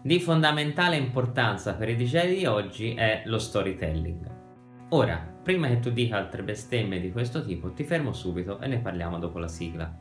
Di fondamentale importanza per i DJ di oggi è lo storytelling. Ora, prima che tu dica altre bestemmie di questo tipo, ti fermo subito e ne parliamo dopo la sigla.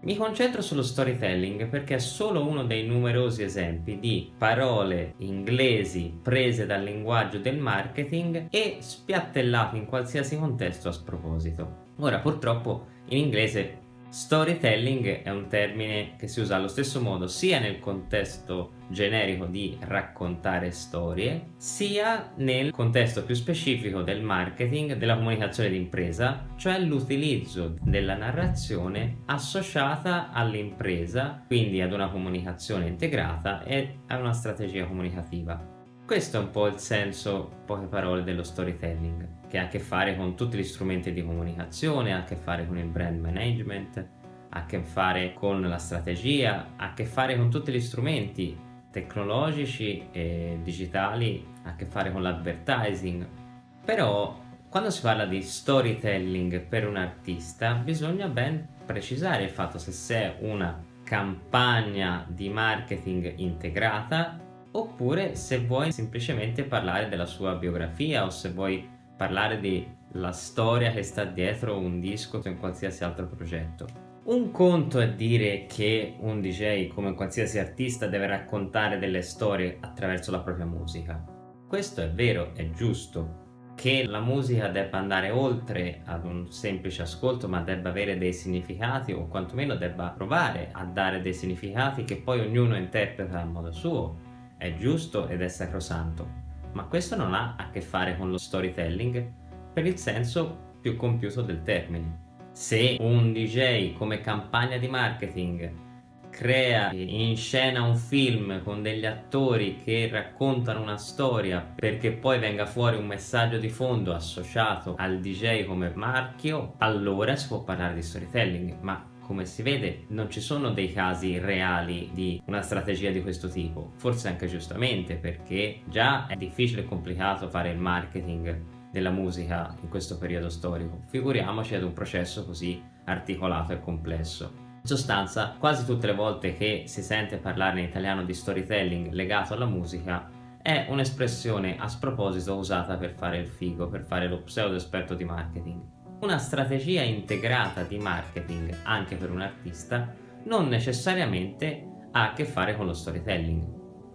Mi concentro sullo storytelling perché è solo uno dei numerosi esempi di parole inglesi prese dal linguaggio del marketing e spiattellate in qualsiasi contesto a sproposito. Ora purtroppo in inglese Storytelling è un termine che si usa allo stesso modo sia nel contesto generico di raccontare storie, sia nel contesto più specifico del marketing, della comunicazione d'impresa, cioè l'utilizzo della narrazione associata all'impresa, quindi ad una comunicazione integrata e a una strategia comunicativa. Questo è un po' il senso, poche parole, dello storytelling, che ha a che fare con tutti gli strumenti di comunicazione, ha a che fare con il brand management, ha a che fare con la strategia, ha a che fare con tutti gli strumenti tecnologici e digitali, ha a che fare con l'advertising. Però quando si parla di storytelling per un artista bisogna ben precisare il fatto se è una campagna di marketing integrata oppure se vuoi semplicemente parlare della sua biografia o se vuoi parlare della storia che sta dietro un disco o in qualsiasi altro progetto. Un conto è dire che un DJ come qualsiasi artista deve raccontare delle storie attraverso la propria musica. Questo è vero, è giusto, che la musica debba andare oltre ad un semplice ascolto ma debba avere dei significati o quantomeno debba provare a dare dei significati che poi ognuno interpreta a modo suo è giusto ed è sacrosanto, ma questo non ha a che fare con lo storytelling per il senso più compiuto del termine. Se un DJ come campagna di marketing crea in scena un film con degli attori che raccontano una storia perché poi venga fuori un messaggio di fondo associato al DJ come marchio, allora si può parlare di storytelling, ma come si vede non ci sono dei casi reali di una strategia di questo tipo, forse anche giustamente perché già è difficile e complicato fare il marketing della musica in questo periodo storico, figuriamoci ad un processo così articolato e complesso. In sostanza, quasi tutte le volte che si sente parlare in italiano di storytelling legato alla musica è un'espressione a sproposito usata per fare il figo, per fare lo pseudo esperto di marketing. Una strategia integrata di marketing anche per un artista non necessariamente ha a che fare con lo storytelling.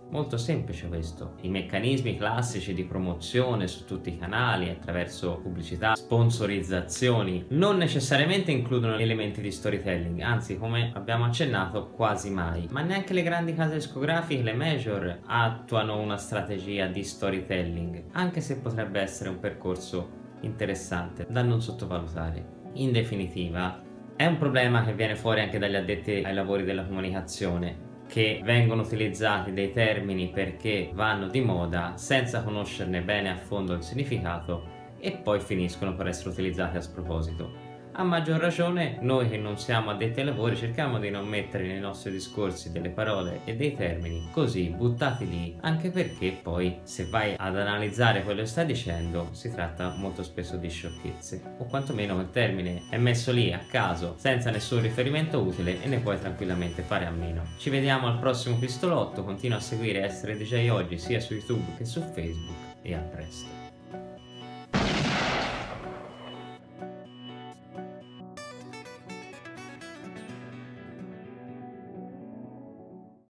Molto semplice questo. I meccanismi classici di promozione su tutti i canali attraverso pubblicità, sponsorizzazioni non necessariamente includono elementi di storytelling, anzi come abbiamo accennato quasi mai. Ma neanche le grandi case discografiche, le major, attuano una strategia di storytelling, anche se potrebbe essere un percorso interessante da non sottovalutare. In definitiva, è un problema che viene fuori anche dagli addetti ai lavori della comunicazione, che vengono utilizzati dei termini perché vanno di moda senza conoscerne bene a fondo il significato e poi finiscono per essere utilizzati a sproposito. A maggior ragione noi che non siamo addetti ai lavori cerchiamo di non mettere nei nostri discorsi delle parole e dei termini così buttati lì anche perché poi se vai ad analizzare quello che stai dicendo si tratta molto spesso di sciocchezze o quantomeno il termine è messo lì a caso senza nessun riferimento utile e ne puoi tranquillamente fare a meno. Ci vediamo al prossimo pistolotto, continua a seguire Essere DJ Oggi sia su YouTube che su Facebook e a presto.